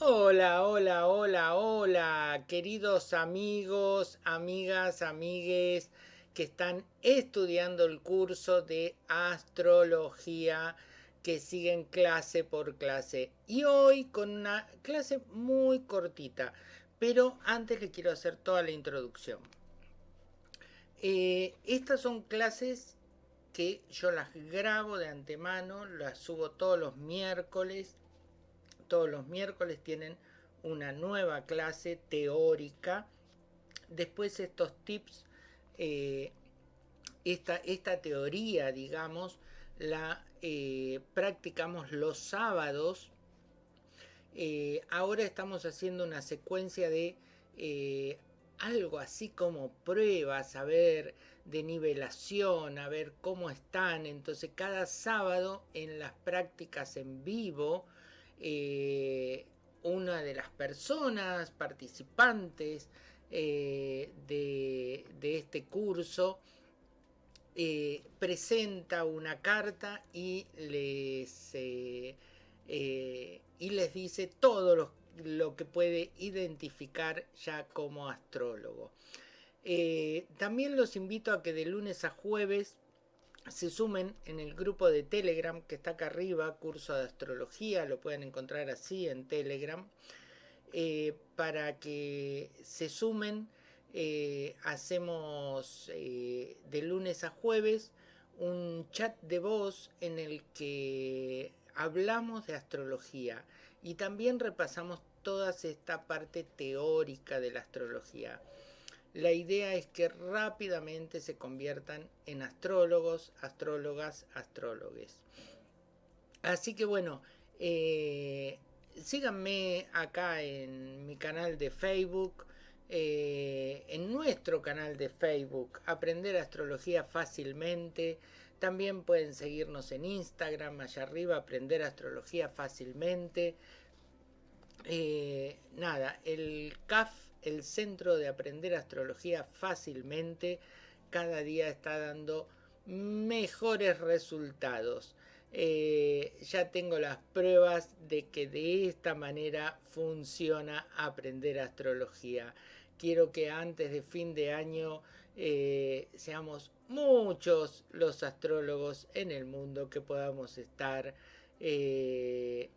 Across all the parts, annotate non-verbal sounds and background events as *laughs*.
Hola, hola, hola, hola, queridos amigos, amigas, amigues que están estudiando el curso de astrología que siguen clase por clase. Y hoy con una clase muy cortita, pero antes le quiero hacer toda la introducción. Eh, estas son clases que yo las grabo de antemano, las subo todos los miércoles todos los miércoles tienen una nueva clase teórica. Después estos tips, eh, esta, esta, teoría, digamos, la eh, practicamos los sábados. Eh, ahora estamos haciendo una secuencia de algo así como pruebas, a ver, de nivelación, a ver cómo están. Entonces cada sábado en las prácticas en vivo eh, una de las personas participantes eh, de, este curso eh, presenta una carta y les, dice todo lo, lo, que puede identificar ya como astrólogo. también los invito a que de lunes a jueves se sumen en el grupo de Telegram que está acá arriba, curso de astrología, lo pueden encontrar así en Telegram, eh, para que se sumen. Eh, hacemos eh, de lunes a jueves un chat de voz en el que hablamos de astrología y también repasamos toda esta parte teórica de la astrología. La idea es que rápidamente se conviertan en astrólogos, astrólogas, astrólogues. Así que bueno, eh, síganme acá en mi canal de Facebook, eh, en nuestro canal de Facebook, Aprender Astrología Fácilmente. También pueden seguirnos en Instagram, allá arriba, Aprender Astrología Fácilmente. Eh, nada, el CAF el centro de aprender astrología fácilmente cada día está dando mejores resultados. Eh, ya tengo las pruebas de que de esta manera funciona aprender astrología. Quiero que antes de fin de año eh, seamos muchos los astrólogos en el mundo que podamos estar eh,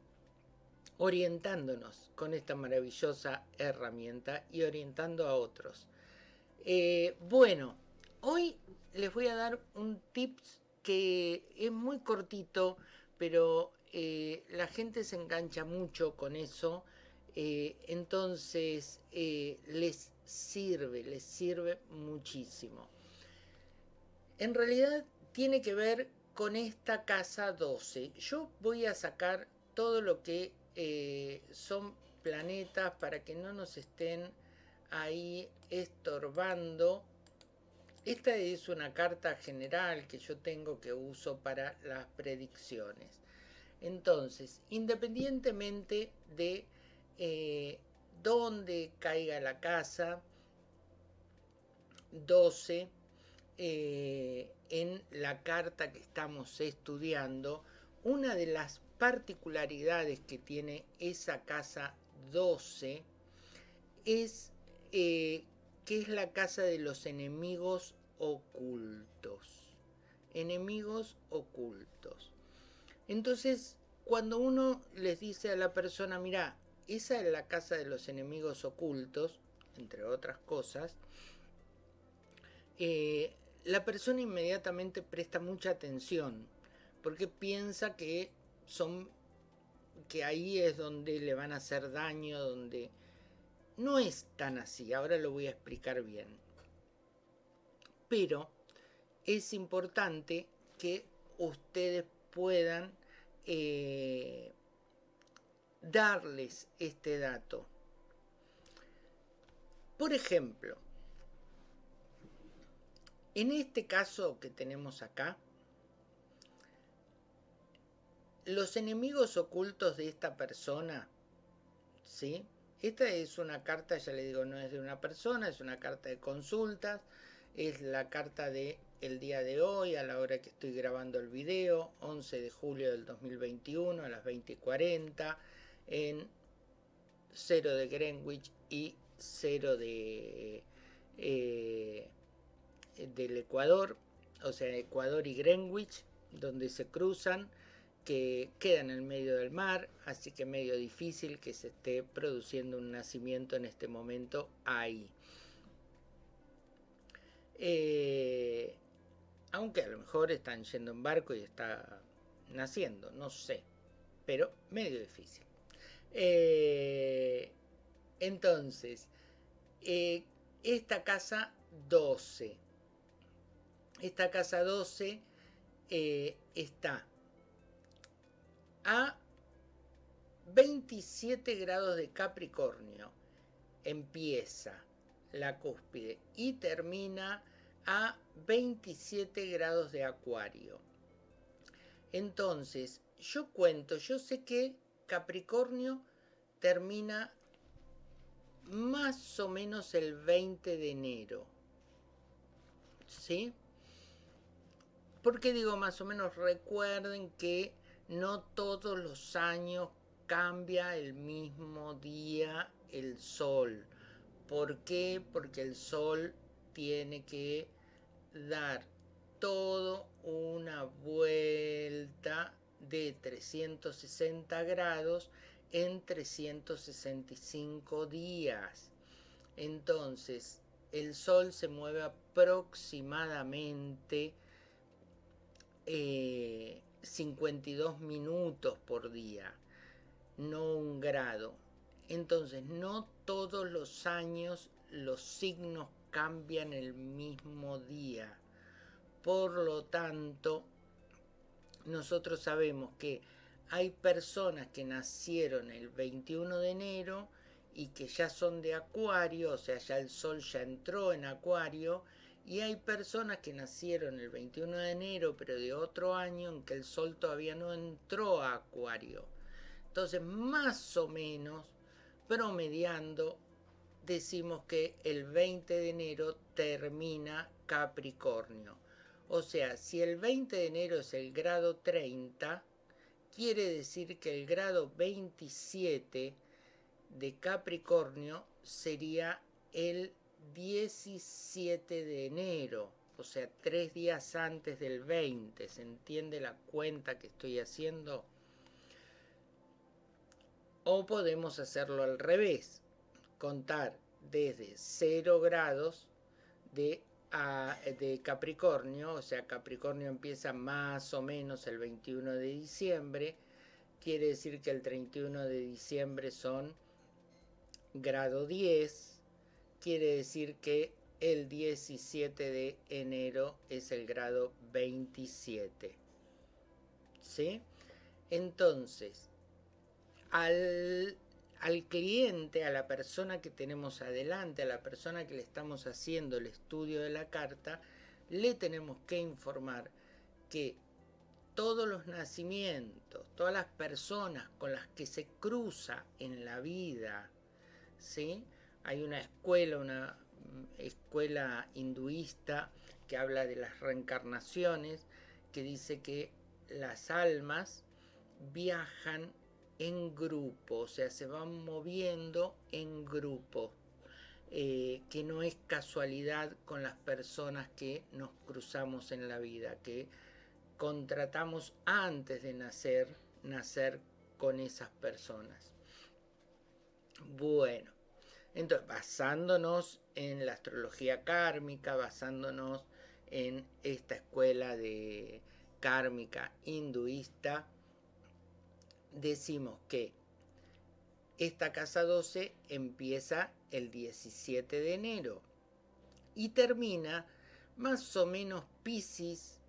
orientándonos con esta maravillosa herramienta y orientando a otros. Eh, bueno, hoy les voy a dar un tips que es muy cortito, pero eh, la gente se engancha mucho con eso, eh, entonces les sirve, les sirve muchísimo. En realidad tiene que ver con esta casa 12. Yo voy a sacar todo lo que eh, son planetas para que no nos estén ahí estorbando. Esta es una carta general que yo tengo que uso para las predicciones. Entonces, independientemente de eh, dónde caiga la casa, 12, eh, en la carta que estamos estudiando, una de las particularidades que tiene esa casa 12 es eh, que es la casa de los enemigos ocultos. Enemigos ocultos. Entonces, cuando uno les dice a la persona, mira, esa es la casa de los enemigos ocultos, entre otras cosas, eh, la persona inmediatamente presta mucha atención, porque piensa que son que ahí es donde le van a hacer daño, donde no es tan así, ahora lo voy a explicar bien. Pero es importante que ustedes puedan eh, darles este dato. Por ejemplo, en este caso que tenemos acá, los enemigos ocultos de esta persona, ¿sí? Esta es una carta, ya le digo, no es de una persona, es una carta de consultas, es la carta de el día de hoy, a la hora que estoy grabando el video, 11 de julio del 2021, a las 20.40, en 0 de Greenwich y 0 de, eh, del Ecuador, o sea, Ecuador y Greenwich, donde se cruzan, que queda en el medio del mar, así que medio difícil que se esté produciendo un nacimiento en este momento ahí. Eh, aunque a lo mejor están yendo en barco y está naciendo, no sé, pero medio difícil. Eh, entonces, eh, esta casa 12, esta casa 12 está a 27 grados de Capricornio. Empieza la cúspide y termina a 27 grados de Acuario. Entonces, yo cuento, yo sé que Capricornio termina más o menos el 20 de enero. ¿Sí? ¿Por qué digo más o menos? Recuerden que no todos los años cambia el mismo día el sol. ¿Por qué? Porque el sol tiene que dar todo una vuelta de 360 grados en 365 días. Entonces, el Sol se mueve aproximadamente eh, 52 minutos por día, no un grado. Entonces, no todos los años los signos cambian el mismo día. Por lo tanto, nosotros sabemos que hay personas que nacieron el 21 de enero y que ya son de acuario, o sea, ya el sol ya entró en acuario, y hay personas que nacieron el 21 de enero, pero de otro año en que el sol todavía no entró a acuario. Entonces, más o menos, promediando, decimos que el 20 de enero termina Capricornio. O sea, si el 20 de enero es el grado 30, quiere decir que el grado 27 de Capricornio sería el 17 de enero, o sea, tres días antes del 20. ¿Se entiende la cuenta que estoy haciendo? O podemos hacerlo al revés, contar desde 0 grados de, de Capricornio, o sea, Capricornio empieza más o menos el 21 de diciembre, quiere decir que el 31 de diciembre son grado 10, quiere decir que el 17 de enero es el grado 27. ¿Sí? Entonces, al, al, cliente, a la persona que tenemos adelante, a la persona que le estamos haciendo el estudio de la carta, le tenemos que informar que todos los nacimientos, todas las personas con las que se cruza en la vida, ¿sí? Hay una escuela, una escuela hinduista que habla de las reencarnaciones, que dice que las almas viajan en grupo, o sea, se van moviendo en grupo, eh, que no es casualidad con las personas que nos cruzamos en la vida, que contratamos antes de nacer, nacer con esas personas. Bueno, entonces, basándonos en la astrología kármica, basándonos en esta escuela de kármica hinduista, decimos que esta casa 12 empieza el 17 de enero y termina más o menos Pisces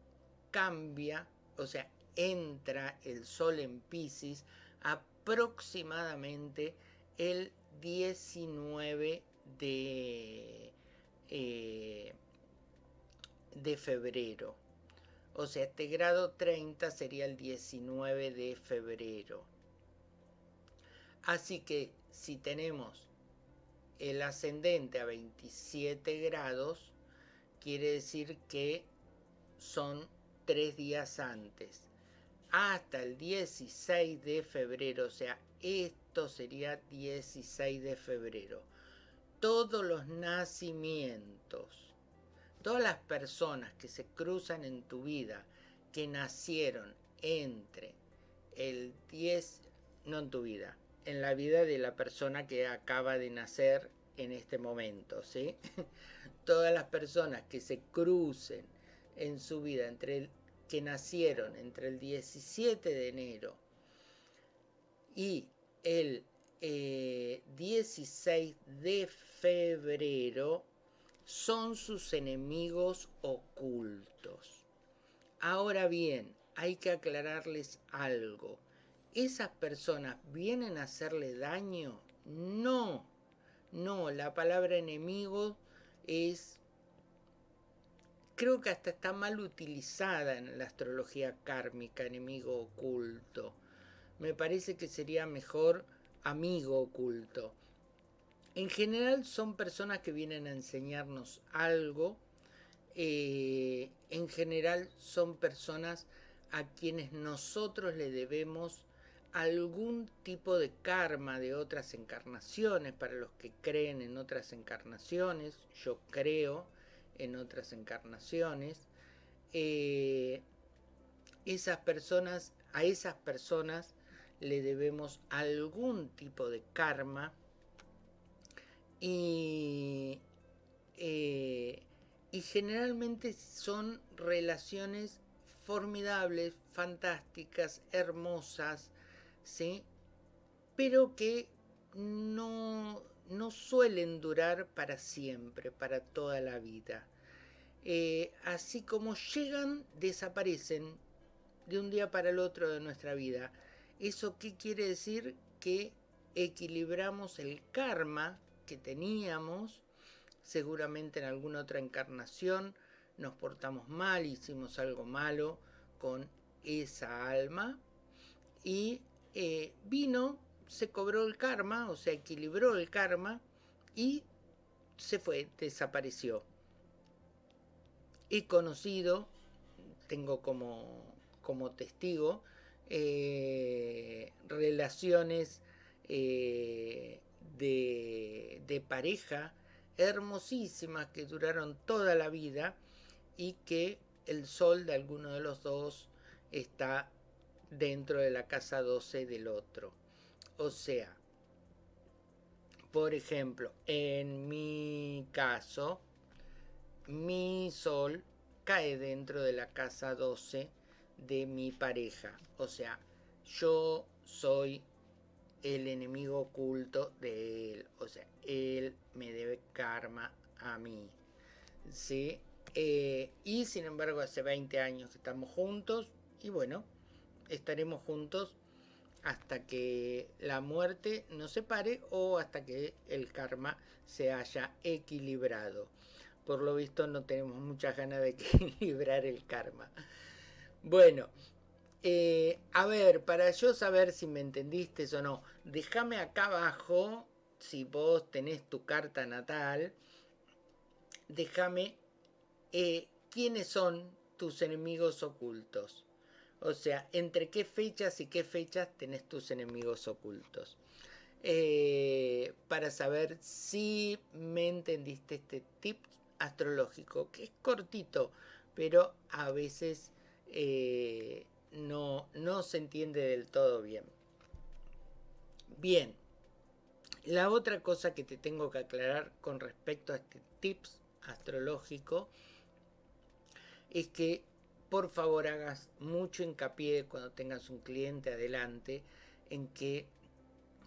cambia, o sea, entra el sol en Pisces aproximadamente el 19 de, eh, de febrero. O sea, este grado 30 sería el 19 de febrero. Así que si tenemos el ascendente a 27 grados, quiere decir que son tres días antes. Hasta el 16 de febrero, o sea, este sería 16 de febrero. Todos los nacimientos, todas las personas que se cruzan en tu vida, que nacieron entre el 10, no en tu vida, en la vida de la persona que acaba de nacer en este momento, ¿sí? *laughs* Todas las personas que se crucen en su vida entre el, que nacieron entre el 17 de enero y el 16 eh, de febrero son sus enemigos ocultos. Ahora bien, hay que aclararles algo. ¿Esas personas vienen a hacerle daño? No, no, la palabra enemigo es, creo que hasta está mal utilizada en la astrología kármica, enemigo oculto. Me parece que sería mejor amigo oculto. En general son personas que vienen a enseñarnos algo. Eh, en general son personas a quienes nosotros le debemos algún tipo de karma de otras encarnaciones, para los que creen en otras encarnaciones, yo creo en otras encarnaciones, eh, esas personas, a esas personas le debemos algún tipo de karma y, eh, y generalmente son relaciones formidables, fantásticas, hermosas, ¿sí? pero que no, no suelen durar para siempre, para toda la vida. Eh, así como llegan, desaparecen de un día para el otro de nuestra vida. ¿Eso qué quiere decir? Que equilibramos el karma que teníamos, seguramente en alguna otra encarnación nos portamos mal, hicimos algo malo con esa alma y eh, vino, se cobró el karma, o sea, equilibró el karma y se fue, desapareció. He conocido, tengo como, como testigo, eh, relaciones eh, de, de pareja hermosísimas que duraron toda la vida y que el sol de alguno de los dos está dentro de la casa 12 del otro. O sea, por ejemplo, en mi caso, mi sol cae dentro de la casa 12 de mi pareja. O sea, yo soy el enemigo oculto de él. O sea, él me debe karma a mí. ¿Sí? Eh, y sin embargo, hace 20 años que estamos juntos. Y bueno, estaremos juntos hasta que la muerte nos separe o hasta que el karma se haya equilibrado. Por lo visto no tenemos muchas ganas de *laughs* equilibrar el karma. Bueno, eh, a ver, para yo saber si me entendiste o no, déjame acá abajo, si vos tenés tu carta natal, déjame eh, quiénes son tus enemigos ocultos. O sea, entre qué fechas y qué fechas tenés tus enemigos ocultos. Eh, para saber si me entendiste este tip astrológico, que es cortito, pero a veces eh, no, no se entiende del todo bien. Bien, la otra cosa que te tengo que aclarar con respecto a este tips astrológico es que por favor hagas mucho hincapié cuando tengas un cliente adelante en que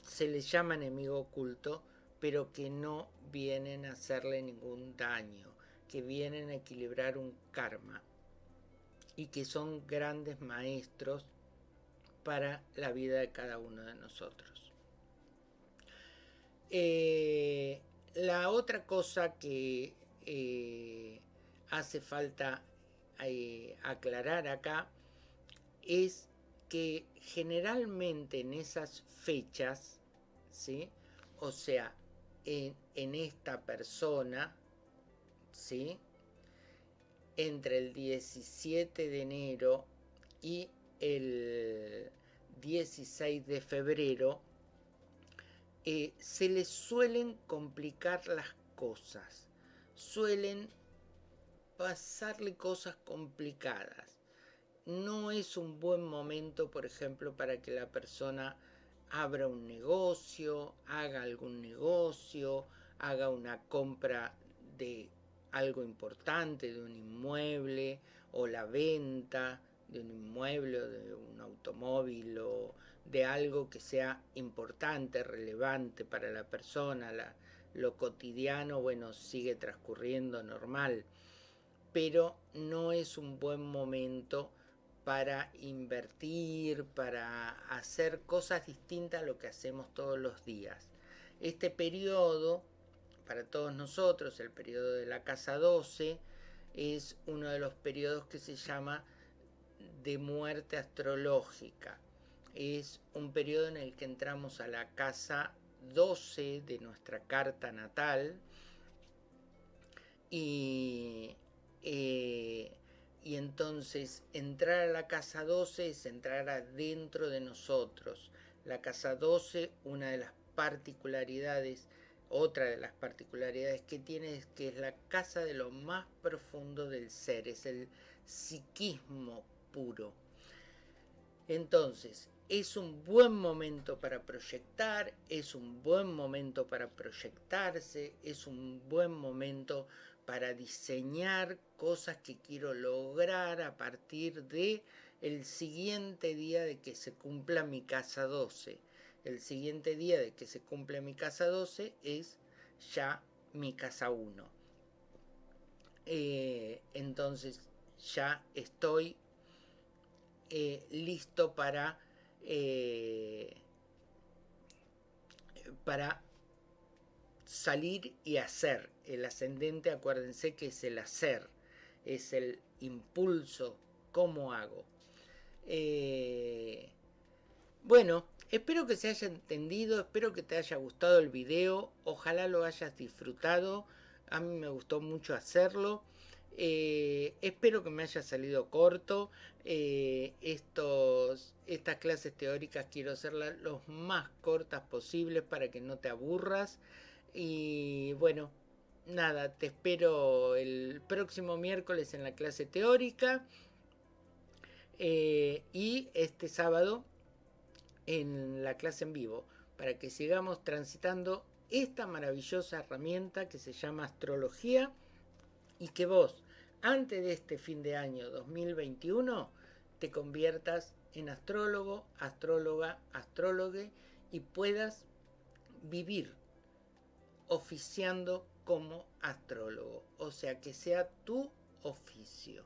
se les llama enemigo oculto, pero que no vienen a hacerle ningún daño, que vienen a equilibrar un karma y que son grandes maestros para la vida de cada uno de nosotros. Eh, la otra cosa que eh, hace falta eh, aclarar acá es que generalmente en esas fechas, ¿sí? o sea, en, en esta persona, ¿sí? Entre el 17 de enero y el 16 de febrero, eh, se les suelen complicar las cosas, suelen pasarle cosas complicadas. No es un buen momento, por ejemplo, para que la persona abra un negocio, haga algún negocio, haga una compra de algo importante, de un inmueble, o la venta de un inmueble, o de un automóvil, o de algo que sea importante, relevante para la persona, lo cotidiano, bueno, sigue transcurriendo normal, pero no es un buen momento para invertir, para hacer cosas distintas a lo que hacemos todos los días. Este periodo, para todos nosotros, el periodo de la casa 12, es uno de los periodos que se llama de muerte astrológica. Es un periodo en el que entramos a la casa 12 de nuestra carta natal y eh, y entonces entrar a la casa 12 es entrar adentro de nosotros. La casa 12, una de las particularidades, otra de las particularidades que tiene es que es la casa de lo más profundo del ser, es el psiquismo puro. Entonces, es un buen momento para proyectar, es un buen momento para proyectarse, es un buen momento para diseñar cosas que quiero lograr a partir de el siguiente día de que se cumpla mi casa 12. El siguiente día de que se cumple mi casa 12 es ya mi casa 1. Eh, entonces ya estoy eh, listo para, eh, para salir y hacer. El ascendente, acuérdense que es el hacer, es el impulso, cómo hago. Bueno, espero que se haya entendido, espero que te haya gustado el video, ojalá lo hayas disfrutado, a mí me gustó mucho hacerlo. Eh, espero que me haya salido corto. Eh, estos, estas clases teóricas quiero hacerlas lo más cortas posibles para que no te aburras. Y bueno, nada, te espero el próximo miércoles en la clase teórica eh, y este sábado en la clase en vivo para que sigamos transitando esta maravillosa herramienta que se llama astrología y que vos antes de este fin de año 2021 te conviertas en astrólogo, astróloga, astrólogue y puedas vivir oficiando como astrólogo, o sea que sea tu oficio.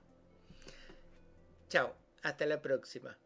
Chao, hasta la próxima.